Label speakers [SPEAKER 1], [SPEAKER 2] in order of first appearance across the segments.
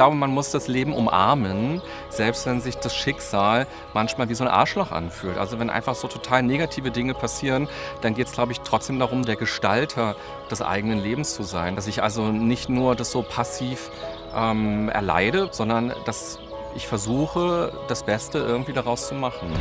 [SPEAKER 1] Ich glaube, man muss das Leben umarmen, selbst wenn sich das Schicksal manchmal wie so ein Arschloch anfühlt. Also wenn einfach so total negative Dinge passieren, dann geht es, glaube ich, trotzdem darum, der Gestalter des eigenen Lebens zu sein. Dass ich also nicht nur das so passiv ähm, erleide, sondern dass ich versuche, das Beste irgendwie daraus zu machen.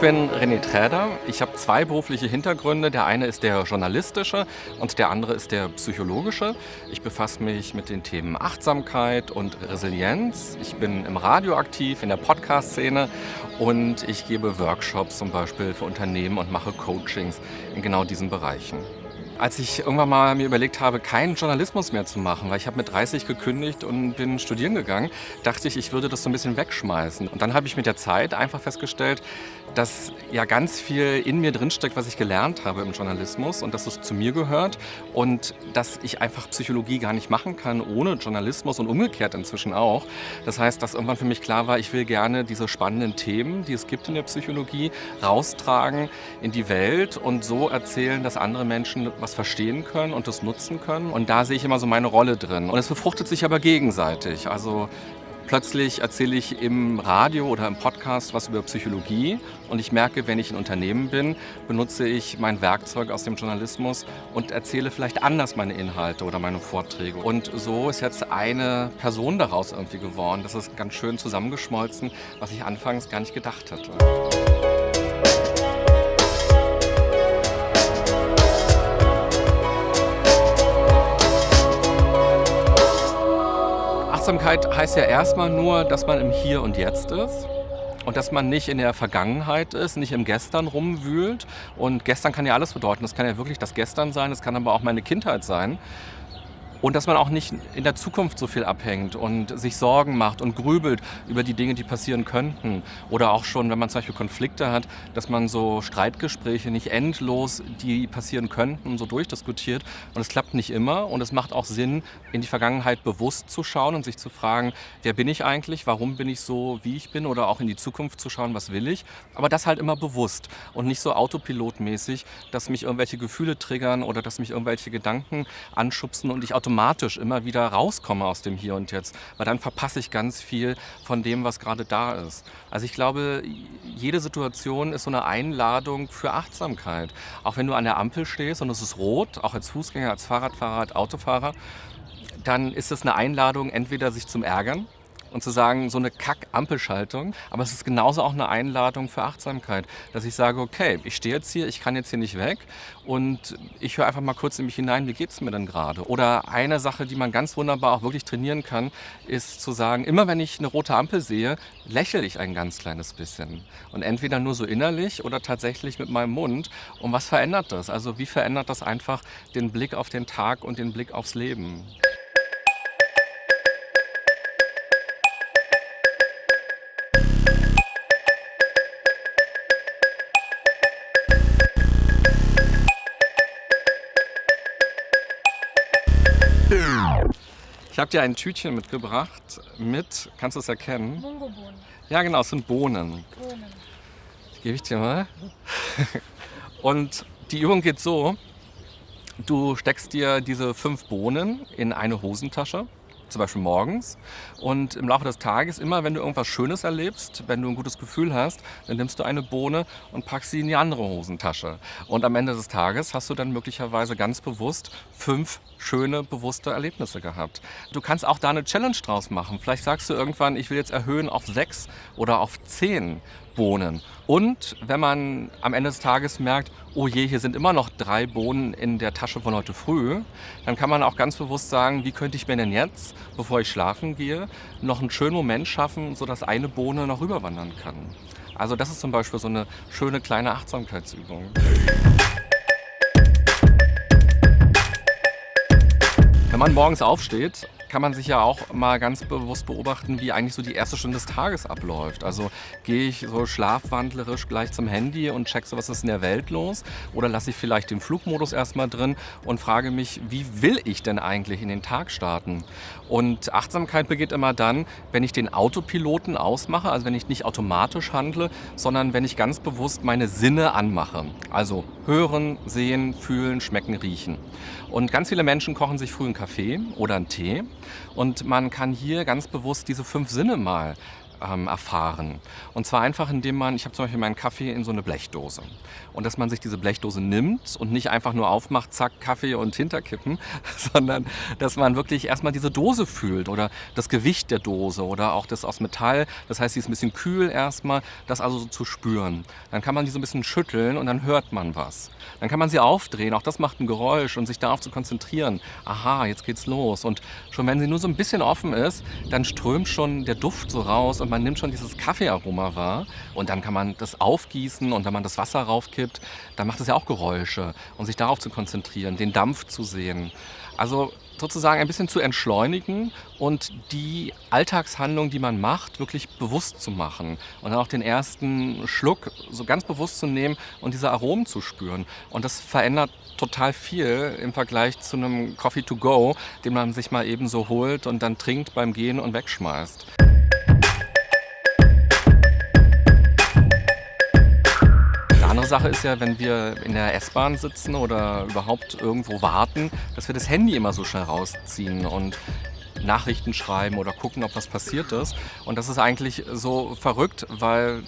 [SPEAKER 1] Bin René Träder. Ich habe zwei berufliche Hintergründe. Der eine ist der journalistische und der andere ist der psychologische. Ich befasse mich mit den Themen Achtsamkeit und Resilienz. Ich bin im Radio aktiv, in der Podcast-Szene und ich gebe Workshops zum Beispiel für Unternehmen und mache Coachings in genau diesen Bereichen. Als ich irgendwann mal mir überlegt habe, keinen Journalismus mehr zu machen, weil ich habe mit 30 gekündigt und bin studieren gegangen, dachte ich, ich würde das so ein bisschen wegschmeißen. Und dann habe ich mit der Zeit einfach festgestellt, dass ja ganz viel in mir drinsteckt, was ich gelernt habe im Journalismus und dass es zu mir gehört und dass ich einfach Psychologie gar nicht machen kann ohne Journalismus und umgekehrt inzwischen auch. Das heißt, dass irgendwann für mich klar war, ich will gerne diese spannenden Themen, die es gibt in der Psychologie, raustragen in die Welt und so erzählen, dass andere Menschen was verstehen können und das nutzen können. Und da sehe ich immer so meine Rolle drin. Und es befruchtet sich aber gegenseitig. Also plötzlich erzähle ich im Radio oder im Podcast was über Psychologie und ich merke, wenn ich ein Unternehmen bin, benutze ich mein Werkzeug aus dem Journalismus und erzähle vielleicht anders meine Inhalte oder meine Vorträge. Und so ist jetzt eine Person daraus irgendwie geworden. Das ist ganz schön zusammengeschmolzen, was ich anfangs gar nicht gedacht hatte. Achtsamkeit heißt ja erstmal nur, dass man im Hier und Jetzt ist und dass man nicht in der Vergangenheit ist, nicht im Gestern rumwühlt. Und gestern kann ja alles bedeuten. Das kann ja wirklich das Gestern sein, das kann aber auch meine Kindheit sein. Und dass man auch nicht in der Zukunft so viel abhängt und sich Sorgen macht und grübelt über die Dinge, die passieren könnten. Oder auch schon, wenn man zum Beispiel Konflikte hat, dass man so Streitgespräche nicht endlos, die passieren könnten, so durchdiskutiert. Und es klappt nicht immer. Und es macht auch Sinn, in die Vergangenheit bewusst zu schauen und sich zu fragen, wer bin ich eigentlich, warum bin ich so, wie ich bin? Oder auch in die Zukunft zu schauen, was will ich? Aber das halt immer bewusst und nicht so autopilotmäßig, dass mich irgendwelche Gefühle triggern oder dass mich irgendwelche Gedanken anschubsen und ich automatisch automatisch immer wieder rauskomme aus dem Hier und Jetzt, weil dann verpasse ich ganz viel von dem, was gerade da ist. Also ich glaube, jede Situation ist so eine Einladung für Achtsamkeit. Auch wenn du an der Ampel stehst und es ist rot, auch als Fußgänger, als Fahrradfahrer, als Autofahrer, dann ist es eine Einladung, entweder sich zum Ärgern und zu sagen, so eine Kack-Ampelschaltung. Aber es ist genauso auch eine Einladung für Achtsamkeit, dass ich sage, okay, ich stehe jetzt hier, ich kann jetzt hier nicht weg und ich höre einfach mal kurz in mich hinein, wie geht es mir denn gerade? Oder eine Sache, die man ganz wunderbar auch wirklich trainieren kann, ist zu sagen, immer wenn ich eine rote Ampel sehe, lächle ich ein ganz kleines bisschen. Und entweder nur so innerlich oder tatsächlich mit meinem Mund. Und was verändert das? Also wie verändert das einfach den Blick auf den Tag und den Blick aufs Leben? Habe dir ein Tütchen mitgebracht mit, kannst du es erkennen?
[SPEAKER 2] Mungobohnen.
[SPEAKER 1] Ja genau, es sind Bohnen.
[SPEAKER 2] Bohnen.
[SPEAKER 1] Die gebe ich dir mal. Und die Übung geht so, du steckst dir diese fünf Bohnen in eine Hosentasche zum Beispiel morgens. Und im Laufe des Tages, immer wenn du irgendwas Schönes erlebst, wenn du ein gutes Gefühl hast, dann nimmst du eine Bohne und packst sie in die andere Hosentasche. Und am Ende des Tages hast du dann möglicherweise ganz bewusst fünf schöne, bewusste Erlebnisse gehabt. Du kannst auch da eine Challenge draus machen. Vielleicht sagst du irgendwann, ich will jetzt erhöhen auf sechs oder auf zehn Bohnen. Und wenn man am Ende des Tages merkt, oh je, hier sind immer noch drei Bohnen in der Tasche von heute früh, dann kann man auch ganz bewusst sagen, wie könnte ich mir denn jetzt, bevor ich schlafen gehe, noch einen schönen Moment schaffen, sodass eine Bohne noch rüberwandern kann. Also das ist zum Beispiel so eine schöne kleine Achtsamkeitsübung. Wenn man morgens aufsteht kann man sich ja auch mal ganz bewusst beobachten, wie eigentlich so die erste Stunde des Tages abläuft. Also gehe ich so schlafwandlerisch gleich zum Handy und check so, was ist in der Welt los? Oder lasse ich vielleicht den Flugmodus erstmal drin und frage mich, wie will ich denn eigentlich in den Tag starten? Und Achtsamkeit beginnt immer dann, wenn ich den Autopiloten ausmache, also wenn ich nicht automatisch handle, sondern wenn ich ganz bewusst meine Sinne anmache. Also hören, sehen, fühlen, schmecken, riechen. Und ganz viele Menschen kochen sich früh einen Kaffee oder einen Tee und man kann hier ganz bewusst diese fünf Sinne mal ähm, erfahren. Und zwar einfach, indem man, ich habe zum Beispiel meinen Kaffee in so eine Blechdose. Und dass man sich diese Blechdose nimmt und nicht einfach nur aufmacht, zack, Kaffee und hinterkippen, sondern dass man wirklich erstmal diese Dose fühlt oder das Gewicht der Dose oder auch das aus Metall. Das heißt, sie ist ein bisschen kühl erstmal, das also so zu spüren. Dann kann man die so ein bisschen schütteln und dann hört man was. Dann kann man sie aufdrehen, auch das macht ein Geräusch und sich darauf zu konzentrieren. Aha, jetzt geht's los. Und schon wenn sie nur so ein bisschen offen ist, dann strömt schon der Duft so raus und man nimmt schon dieses Kaffeearoma wahr und dann kann man das aufgießen und wenn man das Wasser raufkippt, dann macht es ja auch Geräusche und sich darauf zu konzentrieren, den Dampf zu sehen. Also sozusagen ein bisschen zu entschleunigen und die Alltagshandlung, die man macht, wirklich bewusst zu machen und dann auch den ersten Schluck so ganz bewusst zu nehmen und diese Aromen zu spüren. Und das verändert total viel im Vergleich zu einem Coffee to go, den man sich mal eben so holt und dann trinkt beim Gehen und wegschmeißt. Sache ist ja, wenn wir in der S-Bahn sitzen oder überhaupt irgendwo warten, dass wir das Handy immer so schnell rausziehen und Nachrichten schreiben oder gucken, ob was passiert ist. Und das ist eigentlich so verrückt, weil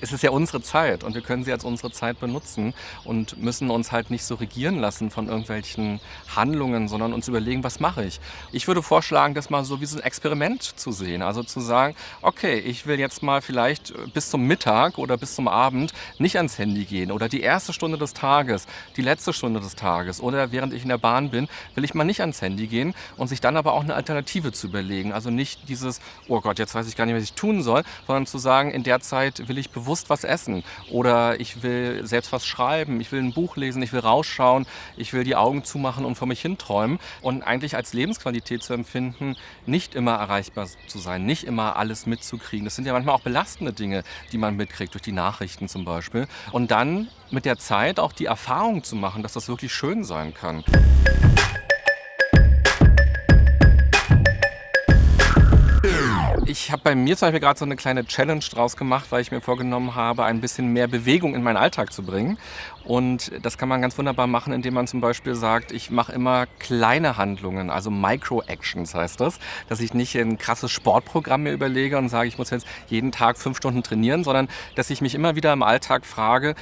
[SPEAKER 1] es ist ja unsere Zeit und wir können sie als unsere Zeit benutzen und müssen uns halt nicht so regieren lassen von irgendwelchen Handlungen, sondern uns überlegen, was mache ich. Ich würde vorschlagen, das mal so wie so ein Experiment zu sehen. Also zu sagen, okay, ich will jetzt mal vielleicht bis zum Mittag oder bis zum Abend nicht ans Handy gehen oder die erste Stunde des Tages, die letzte Stunde des Tages oder während ich in der Bahn bin, will ich mal nicht ans Handy gehen und sich dann aber auch eine Alternative zu überlegen. Also nicht dieses, oh Gott, jetzt weiß ich gar nicht, was ich tun soll, sondern zu sagen, in der Zeit will ich bewusst bewusst was essen oder ich will selbst was schreiben, ich will ein Buch lesen, ich will rausschauen, ich will die Augen zumachen und vor mich hinträumen und eigentlich als Lebensqualität zu empfinden, nicht immer erreichbar zu sein, nicht immer alles mitzukriegen. Das sind ja manchmal auch belastende Dinge, die man mitkriegt, durch die Nachrichten zum Beispiel. Und dann mit der Zeit auch die Erfahrung zu machen, dass das wirklich schön sein kann. Ich habe bei mir zum Beispiel gerade so eine kleine Challenge draus gemacht, weil ich mir vorgenommen habe, ein bisschen mehr Bewegung in meinen Alltag zu bringen. Und das kann man ganz wunderbar machen, indem man zum Beispiel sagt, ich mache immer kleine Handlungen, also Micro-Actions heißt das, dass ich nicht ein krasses Sportprogramm mir überlege und sage, ich muss jetzt jeden Tag fünf Stunden trainieren, sondern dass ich mich immer wieder im Alltag frage,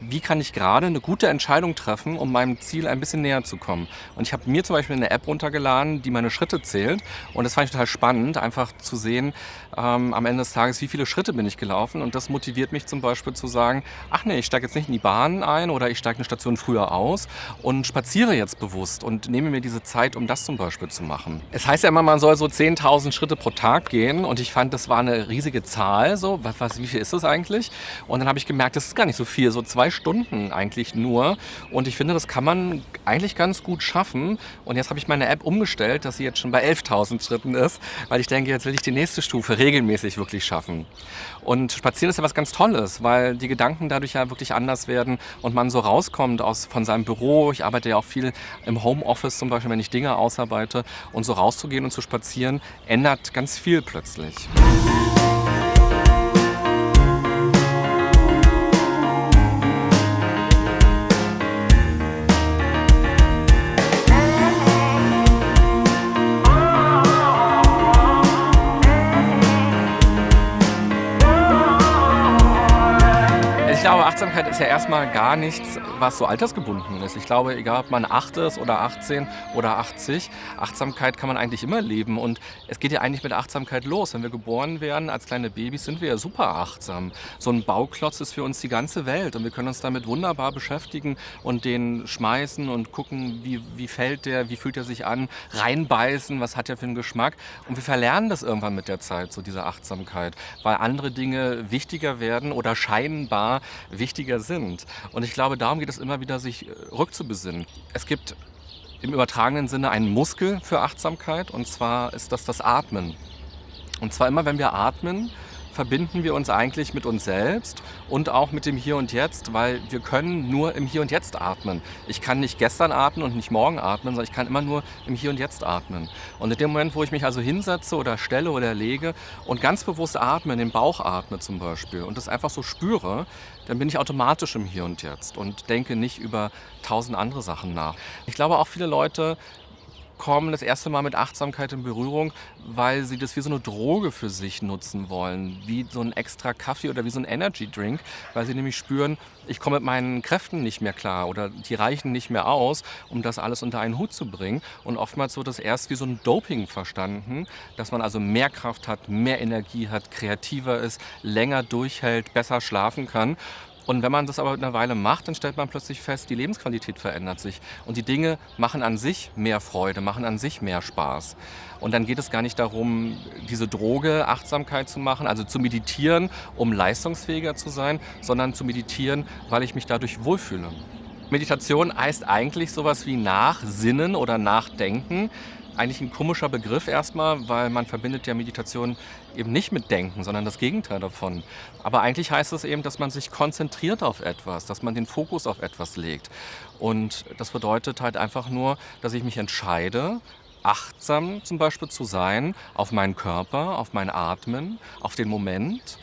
[SPEAKER 1] wie kann ich gerade eine gute Entscheidung treffen, um meinem Ziel ein bisschen näher zu kommen. Und ich habe mir zum Beispiel eine App runtergeladen, die meine Schritte zählt. Und das fand ich total spannend, einfach zu sehen, ähm, am Ende des Tages, wie viele Schritte bin ich gelaufen. Und das motiviert mich zum Beispiel zu sagen, ach nee, ich steige jetzt nicht in die Bahn ein oder ich steige eine Station früher aus und spaziere jetzt bewusst und nehme mir diese Zeit, um das zum Beispiel zu machen. Es heißt ja immer, man soll so 10.000 Schritte pro Tag gehen und ich fand, das war eine riesige Zahl. So, was, wie viel ist das eigentlich? Und dann habe ich gemerkt, das ist gar nicht so viel, so zwei Stunden eigentlich nur. Und ich finde, das kann man eigentlich ganz gut schaffen. Und jetzt habe ich meine App umgestellt, dass sie jetzt schon bei 11.000 Schritten ist, weil ich denke, jetzt will ich die nächste Stufe regelmäßig wirklich schaffen. Und Spazieren ist ja was ganz Tolles, weil die Gedanken dadurch ja wirklich anders werden und man so rauskommt aus, von seinem Büro. Ich arbeite ja auch viel im Homeoffice zum Beispiel, wenn ich Dinge ausarbeite. Und so rauszugehen und zu spazieren, ändert ganz viel plötzlich. Achtsamkeit ist ja erstmal gar nichts, was so altersgebunden ist. Ich glaube, egal ob man 8 ist oder 18 oder 80, Achtsamkeit kann man eigentlich immer leben. Und es geht ja eigentlich mit Achtsamkeit los. Wenn wir geboren werden als kleine Babys, sind wir ja super achtsam. So ein Bauklotz ist für uns die ganze Welt und wir können uns damit wunderbar beschäftigen und den schmeißen und gucken, wie, wie fällt der, wie fühlt er sich an, reinbeißen, was hat er für einen Geschmack. Und wir verlernen das irgendwann mit der Zeit, so diese Achtsamkeit, weil andere Dinge wichtiger werden oder scheinbar wichtiger sind. Und ich glaube, darum geht es immer wieder, sich äh, rückzubesinnen. Es gibt im übertragenen Sinne einen Muskel für Achtsamkeit und zwar ist das das Atmen. Und zwar immer, wenn wir atmen, verbinden wir uns eigentlich mit uns selbst und auch mit dem Hier und Jetzt, weil wir können nur im Hier und Jetzt atmen. Ich kann nicht gestern atmen und nicht morgen atmen, sondern ich kann immer nur im Hier und Jetzt atmen. Und in dem Moment, wo ich mich also hinsetze oder stelle oder lege und ganz bewusst atme, in den Bauch atme zum Beispiel und das einfach so spüre, dann bin ich automatisch im Hier und Jetzt und denke nicht über tausend andere Sachen nach. Ich glaube auch viele Leute kommen das erste Mal mit Achtsamkeit in Berührung, weil sie das wie so eine Droge für sich nutzen wollen, wie so ein extra Kaffee oder wie so ein Energy Drink, weil sie nämlich spüren, ich komme mit meinen Kräften nicht mehr klar oder die reichen nicht mehr aus, um das alles unter einen Hut zu bringen. Und oftmals wird das erst wie so ein Doping verstanden, dass man also mehr Kraft hat, mehr Energie hat, kreativer ist, länger durchhält, besser schlafen kann. Und wenn man das aber eine Weile macht, dann stellt man plötzlich fest, die Lebensqualität verändert sich. Und die Dinge machen an sich mehr Freude, machen an sich mehr Spaß. Und dann geht es gar nicht darum, diese Droge Achtsamkeit zu machen, also zu meditieren, um leistungsfähiger zu sein, sondern zu meditieren, weil ich mich dadurch wohlfühle. Meditation heißt eigentlich sowas wie Nachsinnen oder Nachdenken eigentlich ein komischer Begriff erstmal, weil man verbindet ja Meditation eben nicht mit Denken, sondern das Gegenteil davon. Aber eigentlich heißt es eben, dass man sich konzentriert auf etwas, dass man den Fokus auf etwas legt. Und das bedeutet halt einfach nur, dass ich mich entscheide, achtsam zum Beispiel zu sein auf meinen Körper, auf mein Atmen, auf den Moment,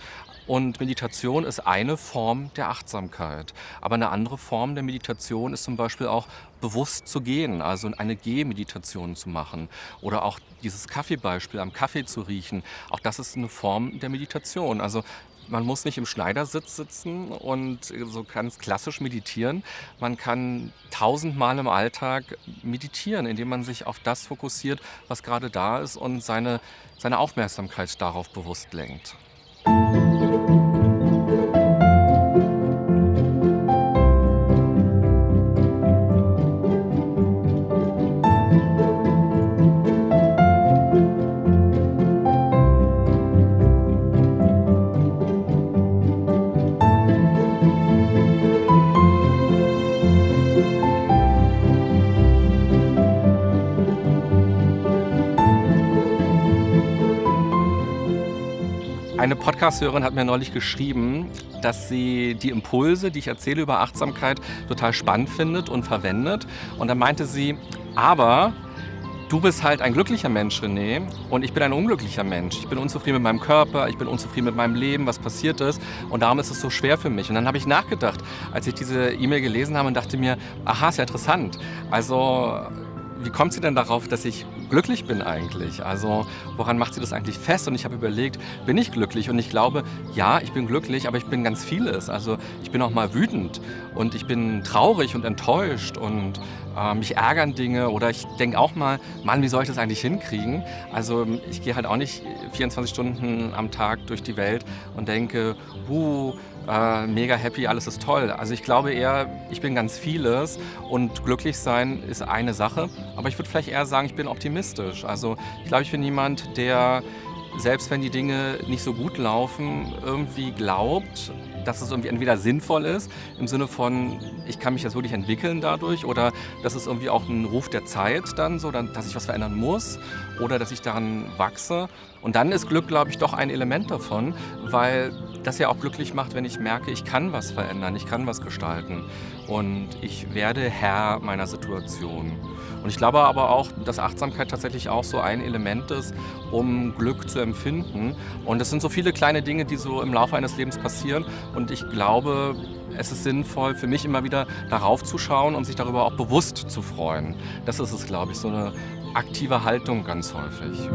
[SPEAKER 1] und Meditation ist eine Form der Achtsamkeit. Aber eine andere Form der Meditation ist zum Beispiel auch bewusst zu gehen, also eine Gehmeditation zu machen. Oder auch dieses Kaffeebeispiel, am Kaffee zu riechen. Auch das ist eine Form der Meditation. Also man muss nicht im Schneidersitz sitzen und so ganz klassisch meditieren. Man kann tausendmal im Alltag meditieren, indem man sich auf das fokussiert, was gerade da ist und seine, seine Aufmerksamkeit darauf bewusst lenkt. Eine Podcast-Hörerin hat mir neulich geschrieben, dass sie die Impulse, die ich erzähle über Achtsamkeit, total spannend findet und verwendet. Und dann meinte sie, aber du bist halt ein glücklicher Mensch, René, und ich bin ein unglücklicher Mensch. Ich bin unzufrieden mit meinem Körper, ich bin unzufrieden mit meinem Leben, was passiert ist. Und darum ist es so schwer für mich. Und dann habe ich nachgedacht, als ich diese E-Mail gelesen habe und dachte mir, aha, ist ja interessant. Also wie kommt sie denn darauf, dass ich glücklich bin eigentlich? Also woran macht sie das eigentlich fest? Und ich habe überlegt, bin ich glücklich? Und ich glaube, ja, ich bin glücklich, aber ich bin ganz vieles. Also ich bin auch mal wütend und ich bin traurig und enttäuscht und äh, mich ärgern Dinge oder ich denke auch mal, Mann, wie soll ich das eigentlich hinkriegen? Also ich gehe halt auch nicht 24 Stunden am Tag durch die Welt und denke, äh, mega happy, alles ist toll. Also ich glaube eher, ich bin ganz vieles und glücklich sein ist eine Sache. Aber ich würde vielleicht eher sagen, ich bin optimistisch. Also ich glaube, ich bin jemand, der selbst wenn die Dinge nicht so gut laufen, irgendwie glaubt, dass es irgendwie entweder sinnvoll ist, im Sinne von, ich kann mich jetzt wirklich entwickeln dadurch, oder dass es irgendwie auch ein Ruf der Zeit dann so, dass ich was verändern muss, oder dass ich daran wachse. Und dann ist Glück, glaube ich, doch ein Element davon, weil das ja auch glücklich macht, wenn ich merke, ich kann was verändern, ich kann was gestalten und ich werde Herr meiner Situation. Und ich glaube aber auch, dass Achtsamkeit tatsächlich auch so ein Element ist, um Glück zu empfinden. Und es sind so viele kleine Dinge, die so im Laufe eines Lebens passieren. Und ich glaube, es ist sinnvoll für mich immer wieder darauf zu schauen und sich darüber auch bewusst zu freuen. Das ist es, glaube ich, so eine aktive Haltung ganz häufig.